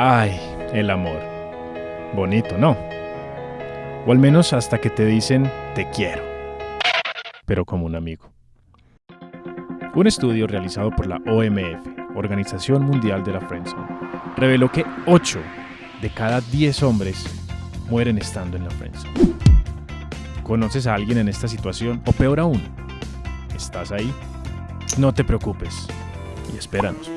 Ay, el amor. Bonito, ¿no? O al menos hasta que te dicen te quiero. Pero como un amigo. Un estudio realizado por la OMF, Organización Mundial de la Friendzone, reveló que 8 de cada 10 hombres mueren estando en la friendzone. ¿Conoces a alguien en esta situación? O peor aún, ¿estás ahí? No te preocupes y espéranos.